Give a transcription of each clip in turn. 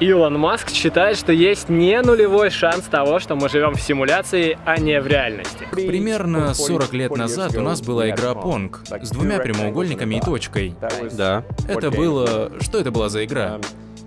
Илон Маск считает, что есть не нулевой шанс того, что мы живем в симуляции, а не в реальности. Примерно 40 лет назад у нас была игра Pong с двумя прямоугольниками и точкой. Да. Это было... Что это была за игра?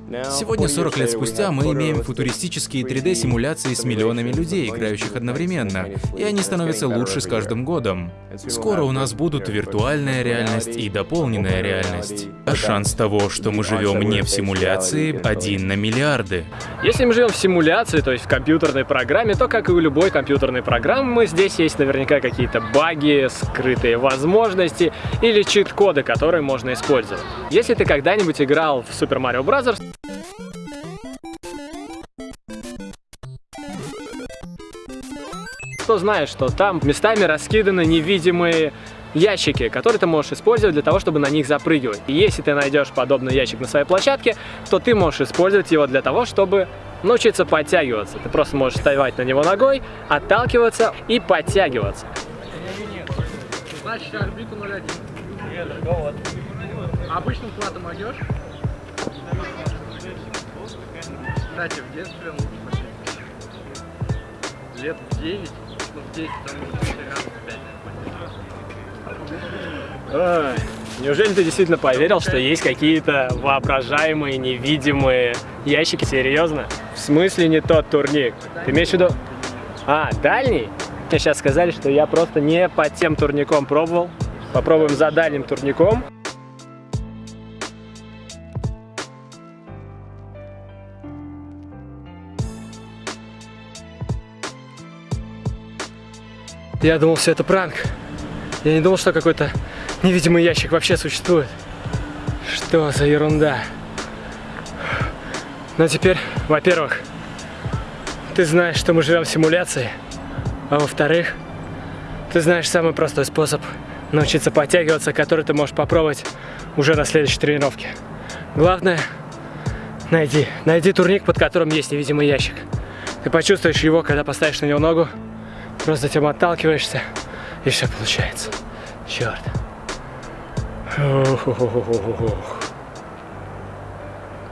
Сегодня, 40 лет спустя, мы имеем футуристические 3D-симуляции с миллионами людей, играющих одновременно, и они становятся лучше с каждым годом. Скоро у нас будут виртуальная реальность и дополненная реальность. А шанс того, что мы живем не в симуляции, один на миллиарды. Если мы живем в симуляции, то есть в компьютерной программе, то, как и у любой компьютерной программы, здесь есть наверняка какие-то баги, скрытые возможности или чит-коды, которые можно использовать. Если ты когда-нибудь играл в Super Mario Bros., то знаешь, что там местами раскиданы невидимые ящики, которые ты можешь использовать для того, чтобы на них запрыгивать. И если ты найдешь подобный ящик на своей площадке, то ты можешь использовать его для того, чтобы научиться подтягиваться. Ты просто можешь вставать на него ногой, отталкиваться и подтягиваться. Значит, орбиту 0,1. вот. Обычным хватом могешь? Кстати, в детстве лучше В 9, ну в 10, там раз в 5. Ой, неужели ты действительно поверил, что есть какие-то воображаемые, невидимые ящики? Серьезно? В смысле не тот турник? Ты имеешь в виду... А, дальний? Мне сейчас сказали, что я просто не под тем турником пробовал. Попробуем за дальним турником. Я думал, все это пранк. Я не думал, что какой-то невидимый ящик вообще существует. Что за ерунда? Но теперь, во-первых, ты знаешь, что мы живем в симуляции. А во-вторых, ты знаешь самый простой способ научиться подтягиваться, который ты можешь попробовать уже на следующей тренировке. Главное, найди, найди турник, под которым есть невидимый ящик. Ты почувствуешь его, когда поставишь на него ногу, Просто затем отталкиваешься, и все получается. Черт. Ох, ох, ох, ох, ох.